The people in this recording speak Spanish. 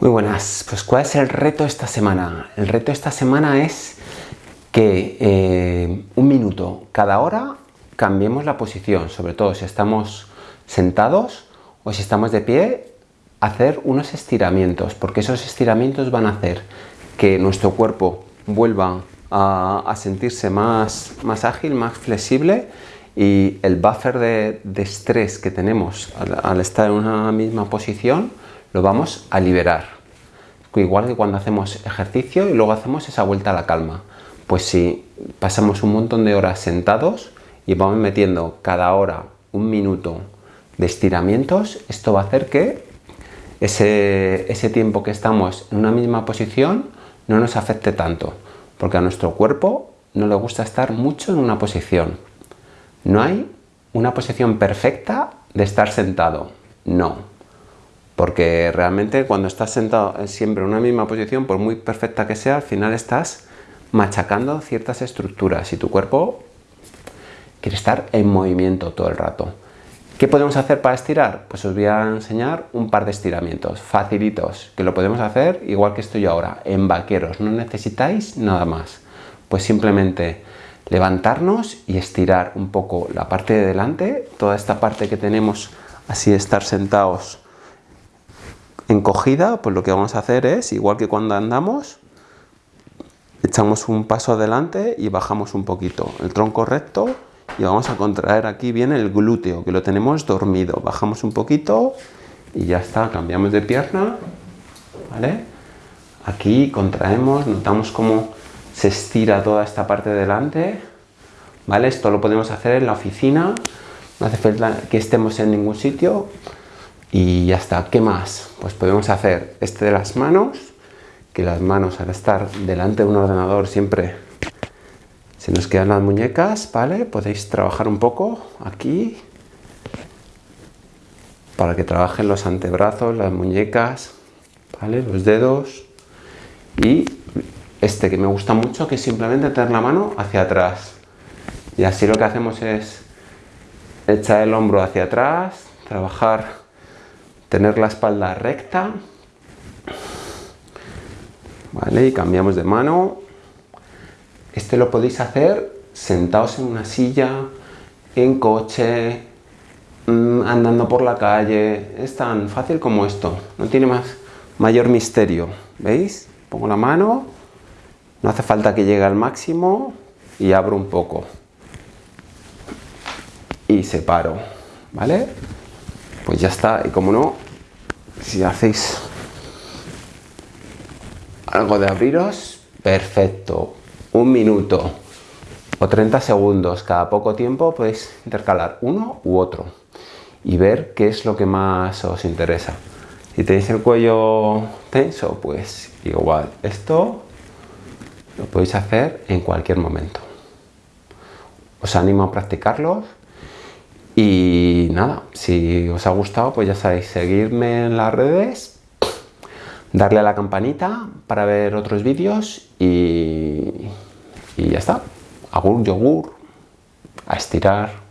Muy buenas, pues ¿cuál es el reto esta semana? El reto esta semana es que eh, un minuto cada hora cambiemos la posición, sobre todo si estamos sentados o si estamos de pie, hacer unos estiramientos, porque esos estiramientos van a hacer que nuestro cuerpo vuelva a, sentirse más, más ágil, más flexible y el buffer de, estrés que tenemos al estar en una misma posición lo vamos a liberar. Igual que cuando hacemos ejercicio y luego hacemos esa vuelta a la calma. Pues si pasamos un montón de horas sentados y vamos metiendo cada hora un minuto de estiramientos, esto va a hacer que ese, ese tiempo que estamos en una misma posición no nos afecte tanto, porque a nuestro cuerpo no le gusta estar mucho en una posición. No hay una posición perfecta de estar sentado, no. Porque realmente cuando estás sentado siempre en una misma posición, por muy perfecta que sea, al final estás machacando ciertas estructuras y tu cuerpo quiere estar en movimiento todo el rato. ¿Qué podemos hacer para estirar? Pues os voy a enseñar un par de estiramientos facilitos, que lo podemos hacer igual que estoy ahora, en vaqueros, no necesitáis nada más. Pues simplemente levantarnos y estirar un poco la parte de delante, toda esta parte que tenemos así estar sentados encogida, pues lo que vamos a hacer es, igual que cuando andamos, echamos un paso adelante y bajamos un poquito el tronco recto y vamos a contraer aquí bien el glúteo, que lo tenemos dormido. Bajamos un poquito y ya está, cambiamos de pierna, ¿vale? Aquí contraemos, notamos cómo se estira toda esta parte de delante, ¿vale? Esto lo podemos hacer en la oficina, no hace falta que estemos en ningún sitio, y ya está. ¿Qué más? Pues podemos hacer este de las manos, que las manos al estar delante de un ordenador siempre se nos quedan las muñecas, ¿vale? Podéis trabajar un poco aquí para que trabajen los antebrazos, las muñecas, ¿vale? Los dedos y este que me gusta mucho que es simplemente tener la mano hacia atrás y así lo que hacemos es echar el hombro hacia atrás, trabajar tener la espalda recta, ¿vale? Y cambiamos de mano. Este lo podéis hacer sentados en una silla, en coche, mm, andando por la calle. Es tan fácil como esto, no tiene más mayor misterio. ¿Veis? Pongo la mano, no hace falta que llegue al máximo y abro un poco. Y separo, ¿vale? Pues ya está. Y como no, si hacéis algo de abriros, perfecto. Un minuto o 30 segundos cada poco tiempo podéis intercalar uno u otro y ver qué es lo que más os interesa. Si tenéis el cuello tenso, pues igual, esto lo podéis hacer en cualquier momento. Os animo a practicarlo y nada, si os ha gustado, pues ya sabéis, seguirme en las redes, darle a la campanita para ver otros vídeos y, y ya está. Agur, yogur, a estirar.